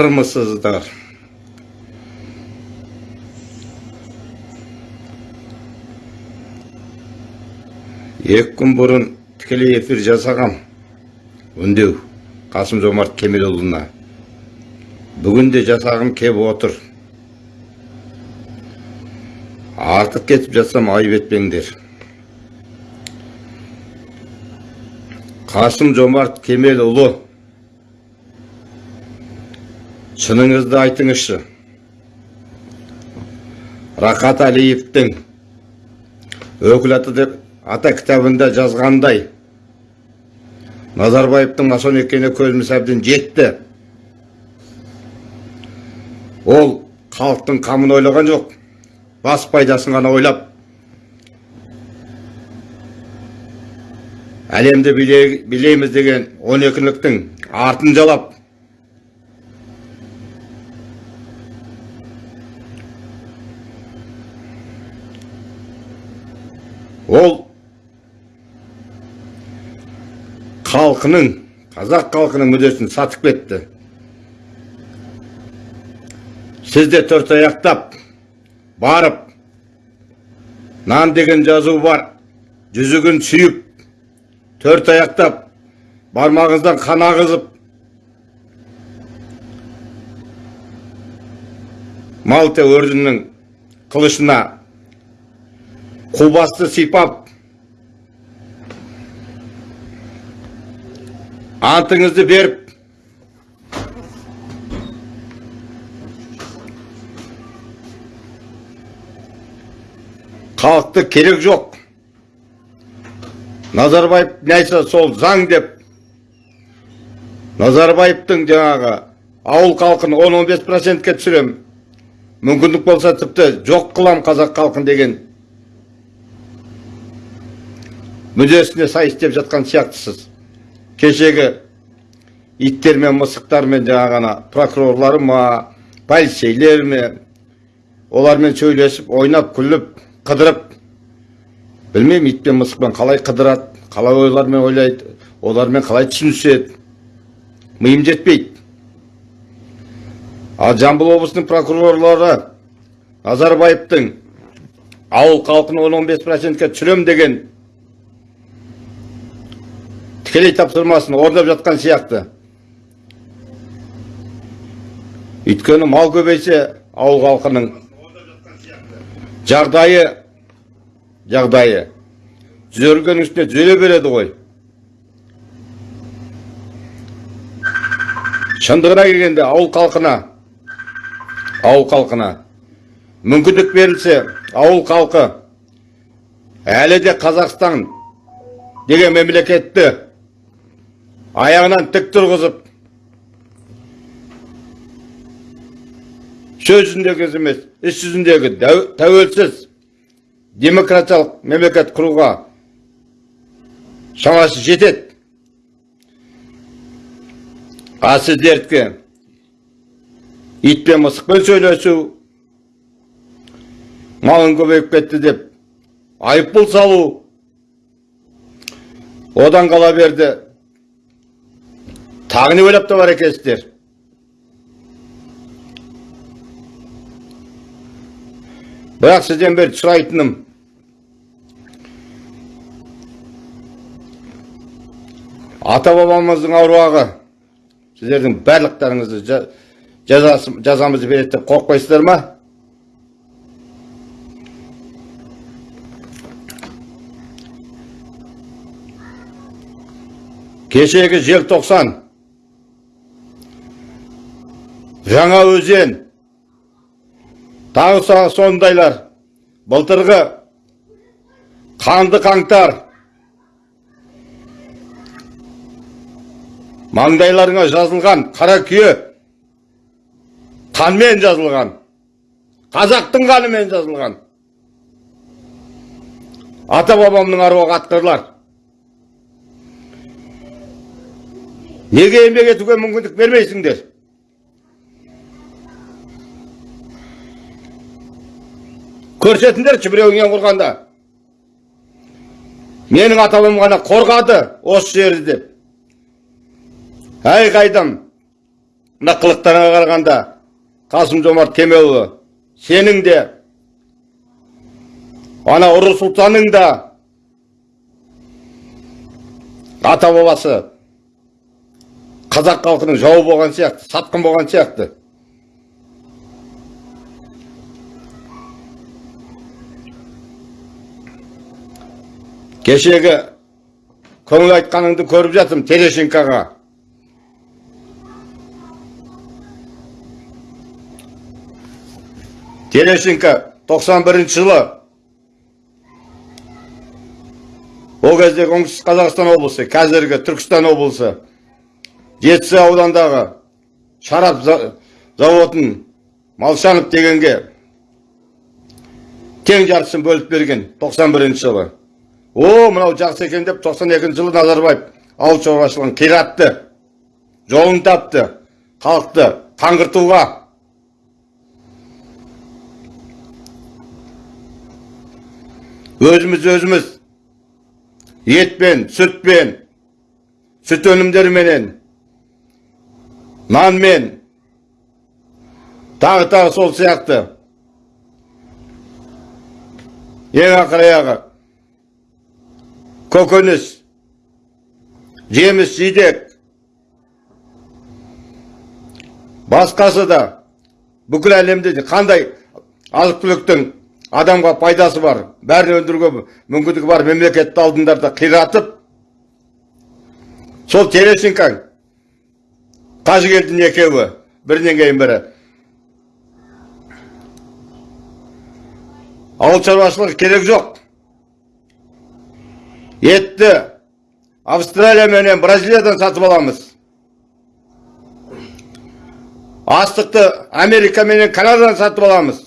армысыздар. Екі күн бұрын тікелей эфир жасағам. Үндеу қасым жомарт кемелұлына. Бүгін де жасағым кеп отыр. Артық кетіп жатсам айып етпеңдер. Қасым жомарт кемелұлы шыныңызды айтыңызшы. Рахат әлиевтің өкіл аты деп ата кітабында жазғандай назарбаевтың масон екеніне көзіміз әбден жетті ол халықтың қамын ойлаған жоқ бас пайдасын ғана ойлап әлемді биле- билейміз деген он екіліктің артын жалап ол халқының қазақ халқының мүддесін сатып кетті. Сіз де төрт аяқтап барып нан деген жазу бар. Жүзігін сүйіп төрт аяқтап бармағыңыздан қан ағызып малта өрдінің қылышына қубасты сипап антыңызды беріп. Халықты керек жоқ. Назарбаев айтса сол заң деп. Назарбаевтың жаңағы ауыл халқын 10-15 процентке түсірем мүмкіндік болса тіпті жоқ қылам қазақ халқын деген. Мүддесіне сай істеп жатқан сияқтысыз. Кешегі иттер мен мысықтар мен жаңағы ана прокурорлары ма полицейлер ме олармен сөйлесіп ойнап күліп қыдырып білмеймін ит пен мысықпен қалай қыдырады қалай ойлармен ойлайды олармен қалай түсініседі. Миым жетпейді. Ал жамбыл облысының прокурорлары назарбаевтың ауыл халқын 10-15 процентке түсірем деген тікелей тапсырмасын орындап жатқан сияқты. Өйткені мал көбейсе ауыл халқының жағдайы жағдайы. Түзелгеннің үстіне түзеле береді ғой. Шындығына келгенде ауыл халқына ауыл халқына мүмкіндік берілсе ауыл халқы әлі де қазақстан деген мемлекетті аяғынан тік тұрғызып сөз жүзіндегі емес іс жүзіндегі тәуелсіз демократиялық мемлекет құруға шамасы жетеді. А сіздердікі ит пен мысықпен сөйлесу малың көбейіп кетті деп айыппұл салу одан қала берді. Тағы не ойлап табар екенсіздер бірақ сізден бір сұрайтыным ата бабамыздың аруағы сіздердің барлықтарыңызды жазамызды береді деп қорықпайсыздар ма кешегі желтоқсан жаңа өзен. Тағы сондайлар. Былтырғы қанды қаңтар. Маңдайларыңа жазылған қара күйе қанмен жазылған. Қазақтың қанымен жазылған. Ата бабамның аруағы атқарылар неге еңбек етуге мүмкіндік бермейсіңдер? Көрсетіңдерші біреуіңнен құрғанда. Менің ата бабам ғана қорғады осы жерді деп әй қайдам мына қарағанда қасым жомарт кемелұлы сенің де ана ұры сұлтанның да ата бабасы қазақ халқының жауы болған сияқты сатқын болған сияқты. Кешегі көңіл айтқаныңды көріп жатырмын терещенкоға. Терещенко 91 жылы ол кездегі оңтүстік қазақстан облысы қазіргі түркістан облысы жетісу аудандағы шарап за- заводын малшанов дегенге тең жартысын бөліп берген 91 жылы. О мынау жақсы екен деп 92 жылы назарбаев ауыл шаруашылығын қиратты жолын тапты халықты қаңғыртуға өзіміз өзіміз етпен сүтпен сүт өнімдеріменен нанмен тағы тағы сол сияқты. Ең ақыр аяғы көкөніс жеміс жидек басқасы да бүкіл әлемде қандай азық түліктің адамға пайдасы бар бәрін өндіруге мүмкіндігі бар мемлекетті алдындарда қиратып сол терещенко қажыгелдин екеуі бірінен кейін бірі ауыл шаруашылығы керек жоқ етті австралия менен бразилиядан сатып аламыз астықты америка менен канададан сатып аламыз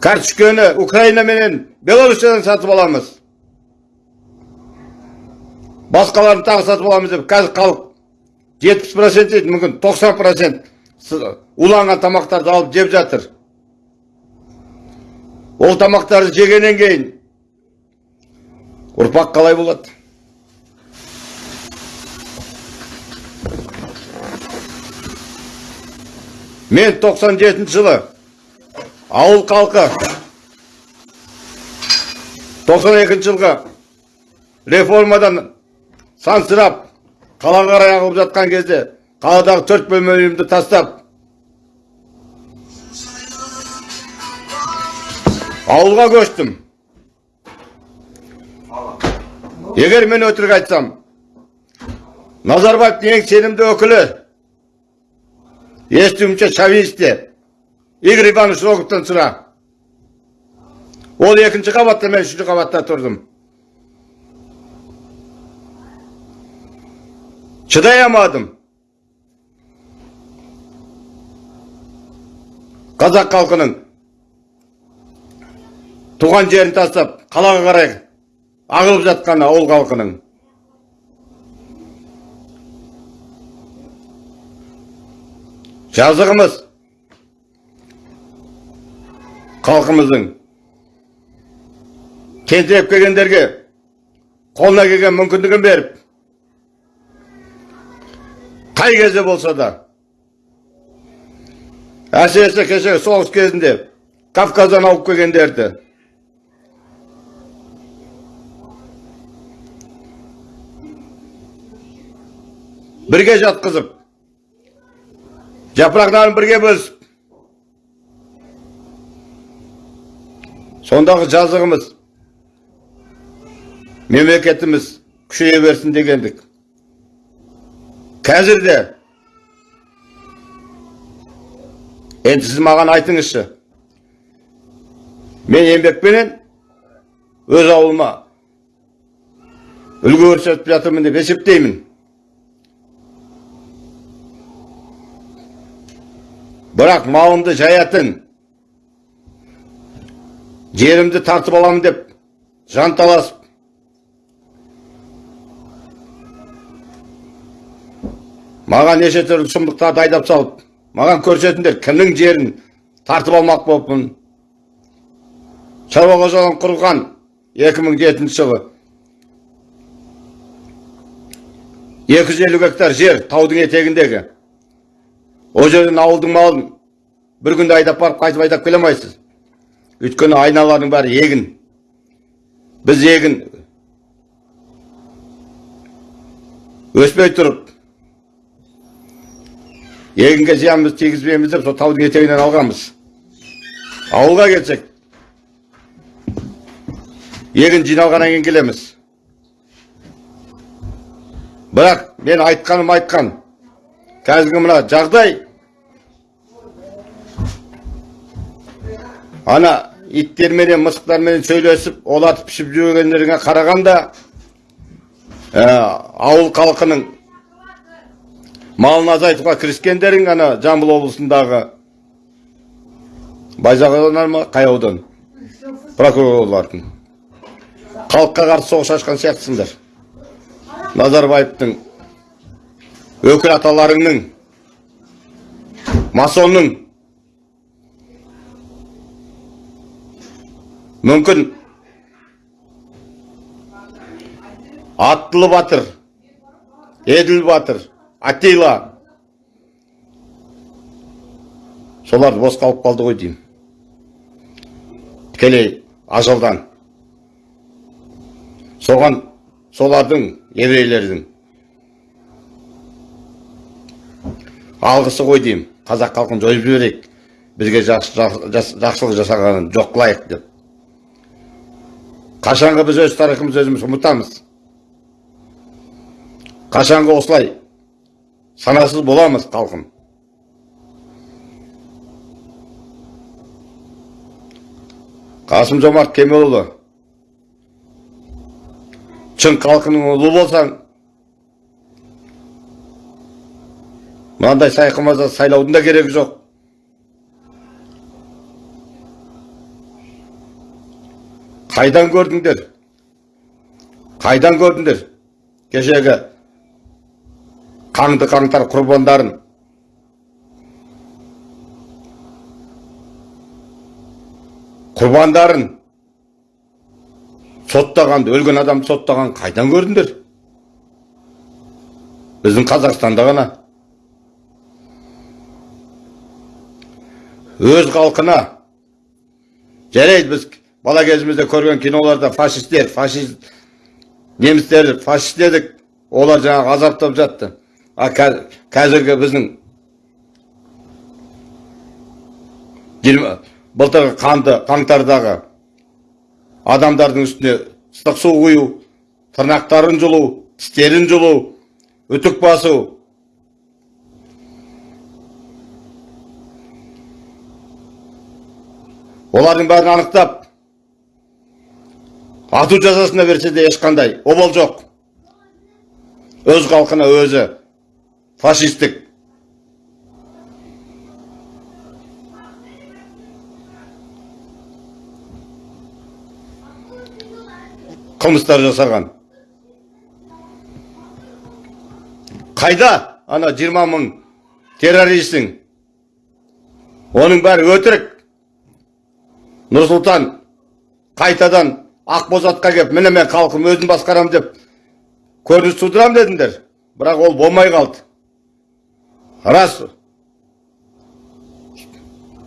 картошканы украина менен белоруссиядан сатып аламыз басқаларын тағы сатып аламыз деп қазір халық жетпіс процент дейді мүмкін тоқсан процент уланған тамақтарды алып жеп жатыр ол тамақтарды жегеннен кейін ұрпақ қалай болады? Мен 97 жылы ауыл халқы 92 жылғы реформадан сансырап қалаға қарай ағылып жатқан кезде қаладағы төрт бөлме үйімді тастап ауылға көштім. Егер мен өтірік айтсам назарбаевтың ең сенімді өкілі естуімше шовинисте игорь иванович роговтан сұра ол екінші қабатта мен үшінші қабатта тұрдым. Шыдай алмадым. Қазақ халқының туған жерін тастап қалаға қарай ағылып жатқан ауыл халқының. Жазығымыз халқымыздың тентіреп келгендерге қолына келген мүмкіндігін беріп қай кезде болса да әсіресе кешегі соғыс кезінде кавказдан ауып келгендерді бірге жатқызып жапырақтарын бірге бөлісіп сондағы жазығымыз мемлекетіміз күшейе берсін дегендік қазір де енді сіз маған айтыңызшы мен еңбекпенен өз ауылыма үлгі көрсетіп жатырмын деп есептеймін бірақ малымды жаятын жерімді тартып аламын деп жанталасып маған неше түрлі сұмдықтарды айдап салып маған көрсетіңдер кімнің жерін тартып алмақ болыппын шаруа қожалығын құрған 2007 жылы екі жүз елу гектар жер таудың етегіндегі ол жерден ауылдың малын бір күнде айдап барып қайтып айдап келе алмайсыз. Өйткені айналаның бәрі егін. Біз егін өспей тұрып егінге зиянымызды тигізбейміз деп сол таудың етегінен алғанбыз. Ауылға келсек егін жиналғаннан кейін келеміз. Бірақ мен айтқаным айтқан. Қазіргі мына жағдай ана иттерменен мысықтарменен сөйлесіп олатып пішіп жүргендеріңе қарағанда ә, ауыл халқының малын азайтуға кіріскендерің ана жамбыл облысындағы байзақ ма қай аудан прокурорлардың. Халыққа қарсы соғыс ашқан сияқтысыңдар. Назарбаевтың өкіл аталарыңның масонның мүмкін. Аттылы батыр еділ батыр аттила солар бос қалып қалды ғой деймін. Тікелей ажалдан. Соған солардың еврейлердің алғысы ғой деймін. Қазақ халқын жойып жіберейік. Бізге жақсылық жасағанын жоқ қылайық деп. Қашанғы біз өз тарихымызды өзіміз ұмытамыз. Қашанғы осылай санасыз боламыз халқым. Қасым жомарт кемелұлы шын халқының ұлы болсаң мынандай сайқымаза сайлаудың да керегі жоқ. Қайдан көрдіңдер қайдан көрдіңдер кешегі қаңды қаңтар құрбандарын құрбандарын соттағанды өлген адамды соттаған қайдан көрдіңдер біздің қазақстанда ғана өз халқына жарайды біз бала кезімізде көрген киноларда фашистер фашист немістер фашист дедік олар жаңағы азаптап жатты а қазіргі біздің былтырғы қанды қаңтардағы адамдардың үстіне ыстық су құю тырнақтарын жұлу тістерін жұлу үтік басу олардың бәрін анықтап ату жазасына берсе де ешқандай обал жоқ. Өз халқына өзі. Фашистік. Қылмыстар жасаған. Қайда? Ана 20 мың террористің. Оның бәрі өтірік. Нұрсұлтан қайтадан ақбозатқа келіп міне мен халқым өзім басқарам деп көрініс тудырам дедіңдер. Бірақ ол болмай қалды. Рас.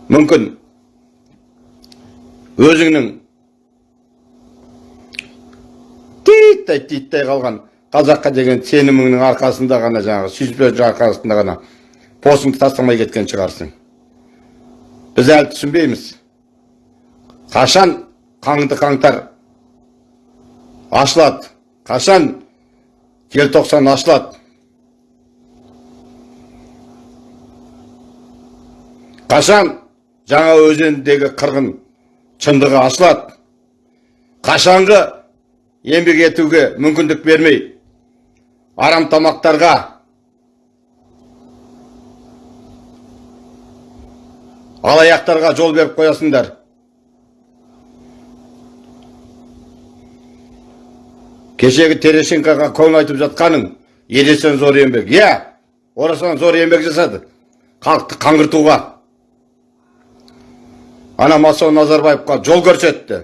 Мүмкін. Өзіңнің титтей титтей қалған қазаққа деген сеніміңнің арқасында ғана жаңағы сүйіспеншілік арқасында ғана постыңды тастамай кеткен шығарсың. Біз әлі түсінбейміз. Қашан қаңды қаңтар ашылады. Қашан? Желтоқсан ашылады. Қашан? Жаңа өзендегі қырғын шындығы ашылады. Қашанғы еңбек етуге мүмкіндік бермей арам тамақтарға алаяқтарға жол беріп қоясыңдар. Кешегі терешенкоға көңіл айтып жатқаның ересен зор еңбек иә орасан зор еңбек жасады. Халықты қаңғыртуға. Ана масон назарбаевқа жол көрсетті.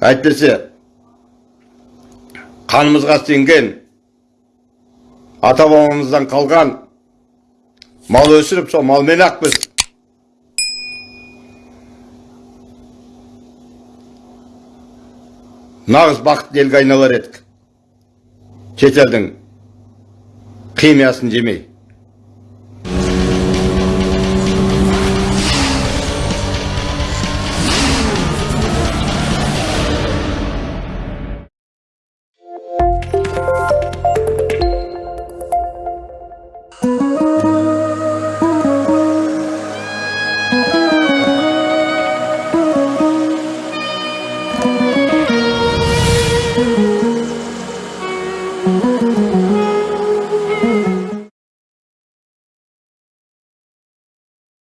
Әйтпесе қанымызға сіңген ата бабамыздан қалған мал өсіріп сол малмен ақ біз нағыз бақытты елге айналар едік. Шетелдің химиясын жемей.